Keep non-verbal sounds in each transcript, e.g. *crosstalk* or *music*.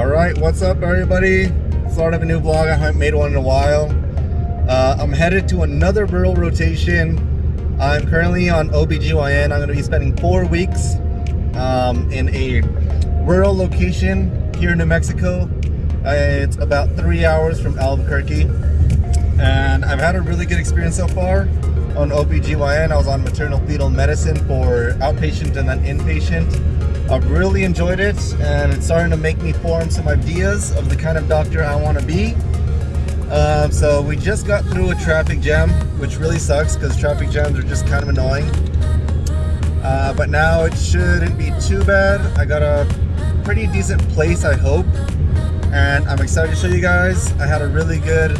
All right, what's up, everybody? Start of a new vlog. I haven't made one in a while. Uh, I'm headed to another rural rotation. I'm currently on OBGYN. I'm going to be spending four weeks um, in a rural location here in New Mexico. Uh, it's about three hours from Albuquerque. And I've had a really good experience so far on OBGYN. I was on maternal fetal medicine for outpatient and then inpatient. I've really enjoyed it and it's starting to make me form some ideas of the kind of doctor I want to be. Um, so we just got through a traffic jam, which really sucks because traffic jams are just kind of annoying. Uh, but now it shouldn't be too bad. I got a pretty decent place, I hope. And I'm excited to show you guys. I had a really good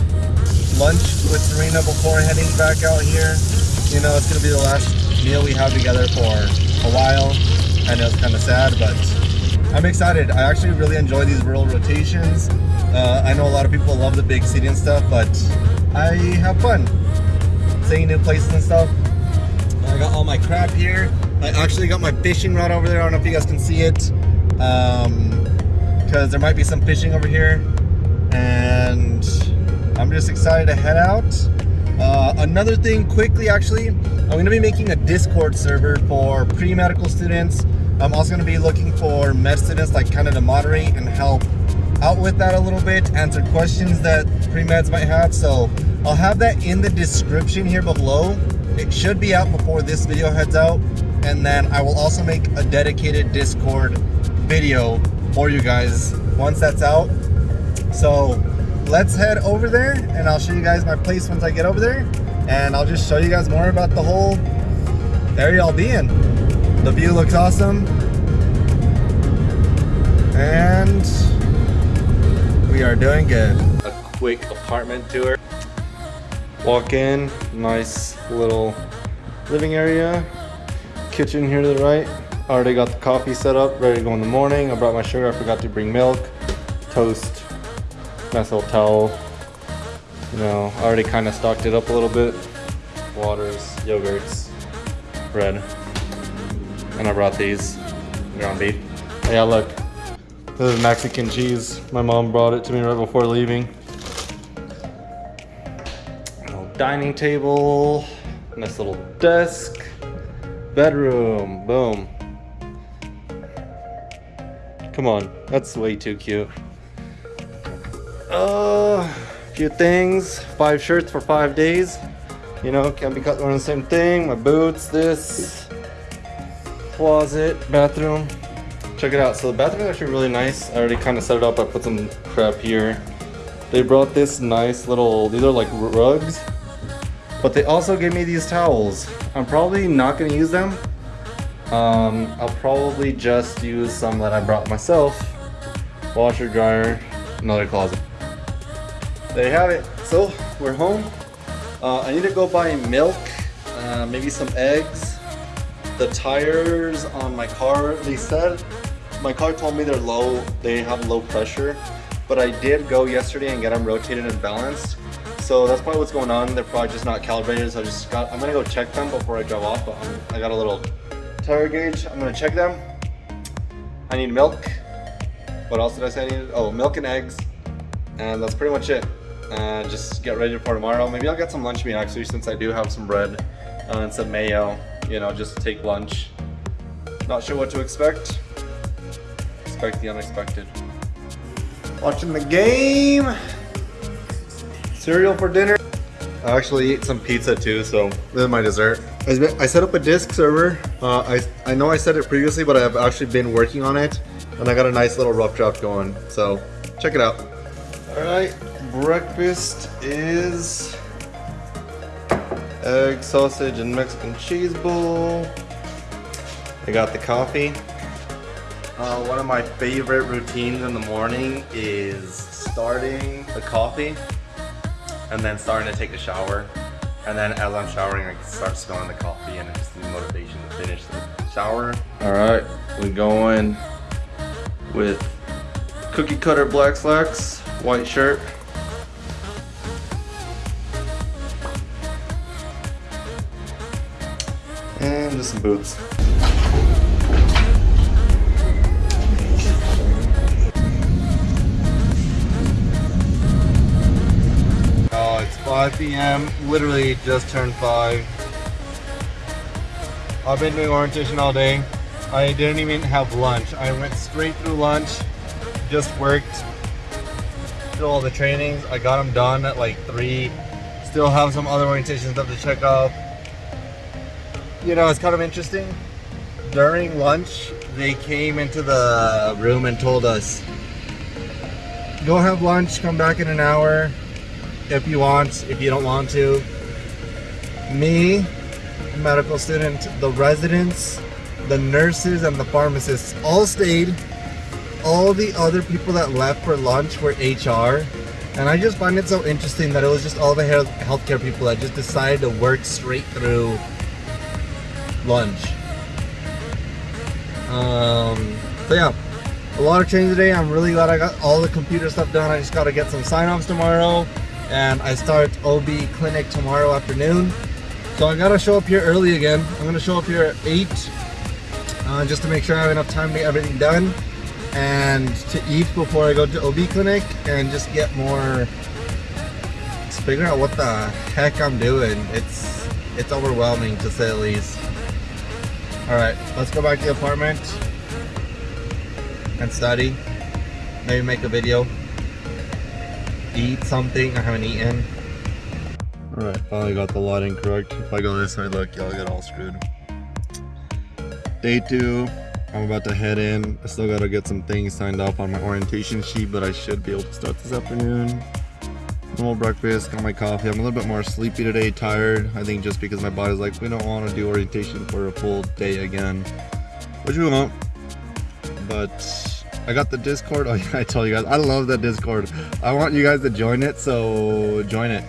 lunch with Serena before heading back out here. You know, it's going to be the last meal we have together for a while. I know it's kind of sad, but I'm excited. I actually really enjoy these rural rotations. Uh, I know a lot of people love the big city and stuff, but I have fun seeing new places and stuff. I got all my crap here. I actually got my fishing rod over there. I don't know if you guys can see it. Um, because there might be some fishing over here. And I'm just excited to head out. Uh, another thing quickly actually, I'm going to be making a Discord server for pre-medical students I'm also going to be looking for med students like kind of to moderate and help out with that a little bit, answer questions that pre-meds might have. So I'll have that in the description here below. It should be out before this video heads out. And then I will also make a dedicated Discord video for you guys once that's out. So let's head over there and I'll show you guys my place once I get over there. And I'll just show you guys more about the whole area I'll be in. The view looks awesome. And we are doing good. A quick apartment tour. Walk in, nice little living area. Kitchen here to the right. Already got the coffee set up, ready to go in the morning. I brought my sugar, I forgot to bring milk, toast, nice little towel. You know, I already kind of stocked it up a little bit. Waters, yogurts, bread. And I brought these ground beef. Yeah, look. This is Mexican cheese. My mom brought it to me right before leaving. Little dining table. Nice little desk. Bedroom. Boom. Come on. That's way too cute. Uh, a few things. Five shirts for five days. You know, can't be cut wearing the same thing. My boots, this closet, bathroom. Check it out. So the bathroom is actually really nice. I already kind of set it up. I put some crap here. They brought this nice little, these are like rugs. But they also gave me these towels. I'm probably not going to use them. Um, I'll probably just use some that I brought myself. Washer, dryer, another closet. There you have it. So, we're home. Uh, I need to go buy milk, uh, maybe some eggs, the tires on my car, they said, my car told me they're low, they have low pressure, but I did go yesterday and get them rotated and balanced. So that's probably what's going on. They're probably just not calibrated. So I just got, I'm gonna go check them before I drive off, but I'm, i got a little tire gauge. I'm gonna check them. I need milk. What else did I say I needed? Oh, milk and eggs. And that's pretty much it. Uh, just get ready for tomorrow. Maybe I'll get some lunch meat actually since I do have some bread uh, and some mayo you know, just to take lunch. Not sure what to expect. Expect the unexpected. Watching the game. Cereal for dinner. I actually ate some pizza too, so this is my dessert. I set up a Discord server. Uh, I, I know I said it previously, but I've actually been working on it. And I got a nice little rough draft going. So check it out. All right, breakfast is egg, sausage, and Mexican cheese bowl. I got the coffee. Uh, one of my favorite routines in the morning is starting the coffee and then starting to take a shower. And then as I'm showering, I start smelling the coffee and it just gives motivation to finish the shower. All right, we're going with cookie cutter black slacks, white shirt, boots. Oh, it's 5 p.m. Literally just turned 5. I've been doing orientation all day. I didn't even have lunch. I went straight through lunch, just worked, did all the trainings. I got them done at like 3. Still have some other orientation stuff to check off. You know, it's kind of interesting. During lunch, they came into the room and told us, go have lunch, come back in an hour if you want, if you don't want to. Me, medical student, the residents, the nurses, and the pharmacists all stayed. All the other people that left for lunch were HR. And I just find it so interesting that it was just all the healthcare people that just decided to work straight through lunch. Um, so yeah, a lot of training today. I'm really glad I got all the computer stuff done. I just got to get some sign-offs tomorrow. And I start OB clinic tomorrow afternoon. So I gotta show up here early again. I'm gonna show up here at 8 uh, just to make sure I have enough time to get everything done and to eat before I go to OB clinic and just get more figure out what the heck I'm doing. It's it's overwhelming to say the least. Alright, let's go back to the apartment and study. Maybe make a video. Eat something I haven't eaten. Alright, finally got the lighting correct. If I go this way, look, y'all get all screwed. Day two, I'm about to head in. I still gotta get some things signed off on my orientation sheet, but I should be able to start this afternoon. Normal breakfast, got my coffee. I'm a little bit more sleepy today, tired. I think just because my body's like, we don't want to do orientation for a full day again, which we won't. But I got the Discord. *laughs* Oh, yeah, I tell you guys, I love that Discord. I want you guys to join it, so join it.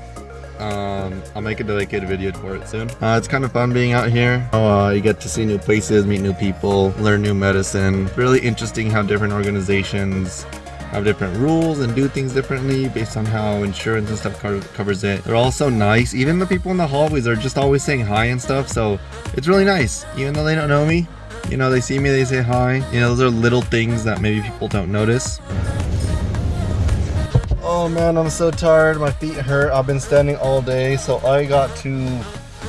Um, I'll make a dedicated video for it soon. Uh, it's kind of fun being out here. Uh, you get to see new places, meet new people, learn new medicine. Really interesting how different organizations have different rules and do things differently based on how insurance and stuff covers it. They're all so nice. Even the people in the hallways are just always saying hi and stuff. So it's really nice. Even though they don't know me, you know, they see me, they say hi. You know, those are little things that maybe people don't notice. Oh man, I'm so tired. My feet hurt. I've been standing all day, so I got to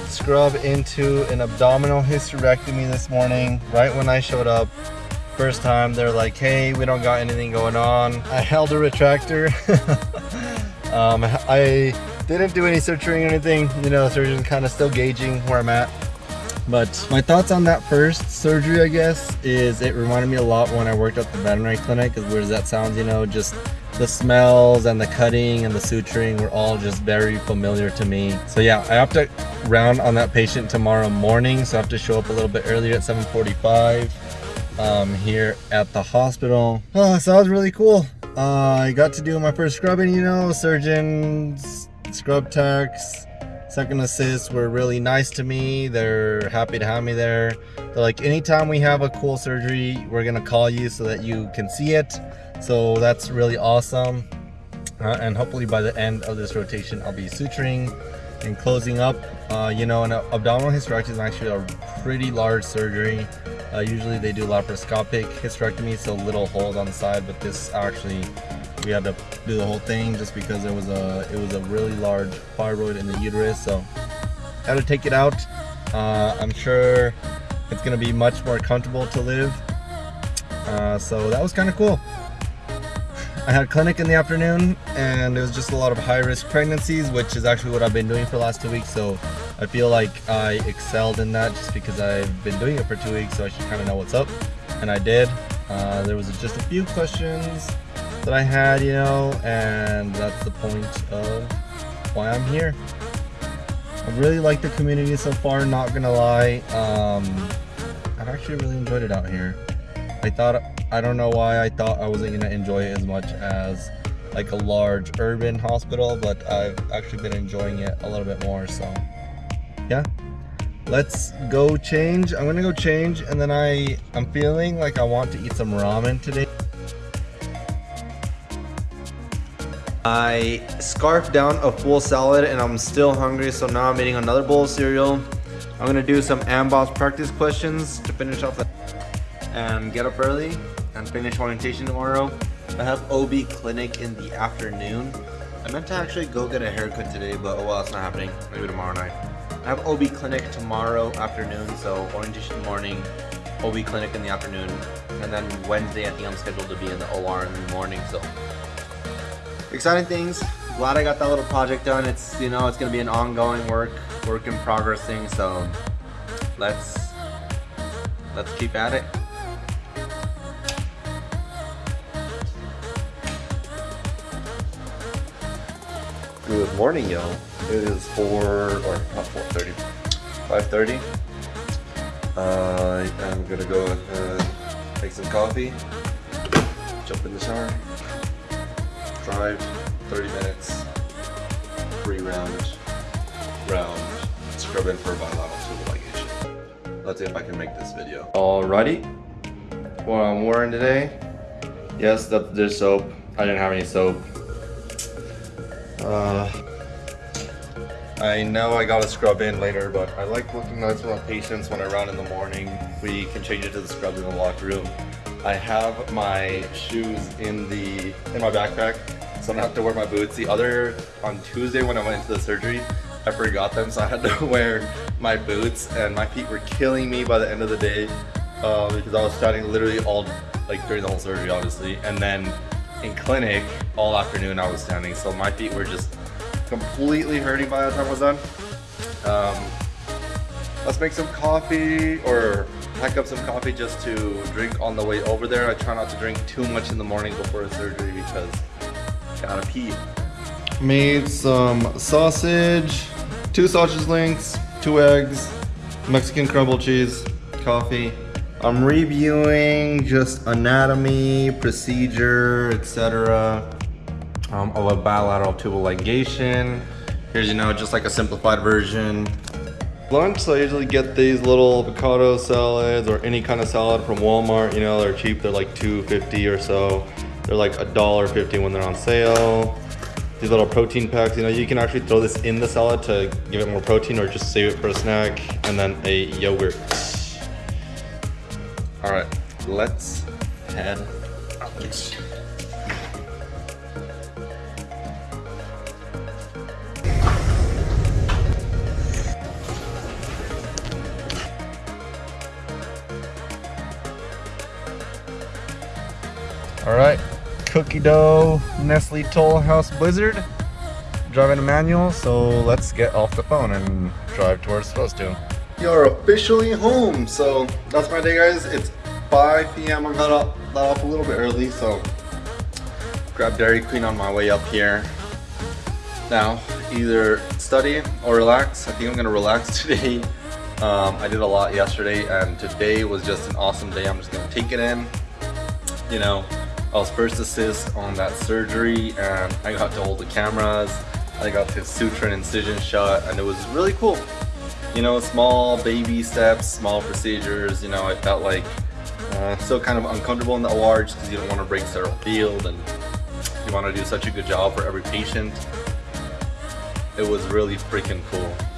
scrub into an abdominal hysterectomy this morning, right when I showed up. First time, they're like, hey, we don't got anything going on. I held a retractor. *laughs* um, I didn't do any suturing or anything. You know, the surgeon's kind of still gauging where I'm at. But my thoughts on that first surgery, I guess, is it reminded me a lot when I worked at the veterinary clinic, as weird as that sounds, you know, just the smells and the cutting and the suturing were all just very familiar to me. So yeah, I have to round on that patient tomorrow morning, so I have to show up a little bit earlier at 7.45 um, here at the hospital. Oh, so that was really cool. Uh, I got to do my first scrubbing, you know, surgeons, scrub techs, second assists were really nice to me. They're happy to have me there. They're like, anytime we have a cool surgery, we're gonna call you so that you can see it. So that's really awesome. Uh, and hopefully by the end of this rotation, I'll be suturing and closing up. Uh, you know, an abdominal hysterectomy is actually a pretty large surgery. Uh, usually they do laparoscopic hysterectomy, so little holes on the side, but this actually, we had to do the whole thing just because there was a, it was a really large fibroid in the uterus, so had to take it out. Uh, I'm sure it's gonna be much more comfortable to live. Uh, so that was kind of cool. I had a clinic in the afternoon and it was just a lot of high risk pregnancies, which is actually what I've been doing for the last two weeks. So I feel like I excelled in that just because I've been doing it for two weeks. So I should kind of know what's up. And I did. Uh, there was just a few questions that I had, you know, and that's the point of why I'm here. I really like the community so far, not gonna lie. Um, I've actually really enjoyed it out here. I thought I don't know why I thought I wasn't gonna enjoy it as much as like a large urban hospital, but I've actually been enjoying it a little bit more, so yeah. Let's go change. I'm gonna go change and then I, I'm feeling like I want to eat some ramen today. I scarfed down a full salad and I'm still hungry, so now I'm eating another bowl of cereal. I'm gonna do some AMBOSS practice questions to finish off the and get up early and finish orientation tomorrow. I have OB clinic in the afternoon. I meant to actually go get a haircut today, but oh well, it's not happening. Maybe tomorrow night. I have OB clinic tomorrow afternoon, so orientation morning, OB clinic in the afternoon, and then Wednesday I think I'm scheduled to be in the OR in the morning, so exciting things. Glad I got that little project done. It's you know it's gonna be an ongoing work, work in progress thing. So let's let's keep at it. Good morning, y'all. It is 4, or not 4.30, 5.30. Uh, I'm gonna go make some coffee, jump in the shower, drive 30 minutes, three round, round, scrub in for bilateral tubal ligation. Let's see if I can make this video. Alrighty, what I'm wearing today, yes, that's dish soap. I didn't have any soap. Uh, I know I gotta scrub in later, but I like looking nice with my patients when I run in the morning. We can change it to the scrub in the locker room. I have my shoes in the in my backpack, so I don't have to wear my boots. The other on Tuesday when I went into the surgery, I forgot them, so I had to *laughs* wear my boots, and my feet were killing me by the end of the day uh, because I was standing literally all like during the whole surgery, obviously, and then in clinic all afternoon I was standing, so my feet were just completely hurting by the time I was done. Um, let's make some coffee or pack up some coffee just to drink on the way over there. I try not to drink too much in the morning before the surgery because gotta pee. Made some sausage, two sausage links, two eggs, Mexican crumble cheese, coffee. I'm reviewing just anatomy, procedure, etc. Um, of a bilateral tubal ligation. Here's, you know, just like a simplified version. Lunch, so I usually get these little avocado salads or any kind of salad from Walmart. You know, they're cheap. They're like 2.50 or so. They're like a dollar fifty when they're on sale. These little protein packs, you know, you can actually throw this in the salad to give it more protein or just save it for a snack. And then a yogurt. All right, let's head out. All right, cookie dough, Nestle Toll House Blizzard. Driving a manual, so let's get off the phone and drive to where we're supposed to. You're officially home, so that's my day, guys. It's 5 p.m. I got up, got off a little bit early, so grab Dairy Queen on my way up here. Now, either study or relax. I think I'm gonna relax *laughs* today. Um, I did a lot yesterday, and today was just an awesome day. I'm just gonna take it in. You know, I was first assist on that surgery and I got to hold the cameras. I got to suture an incision shot and it was really cool. You know, small baby steps, small procedures, you know, I felt like uh, still kind of uncomfortable in the OR just because you don't want to break sterile field and you want to do such a good job for every patient. It was really freaking cool.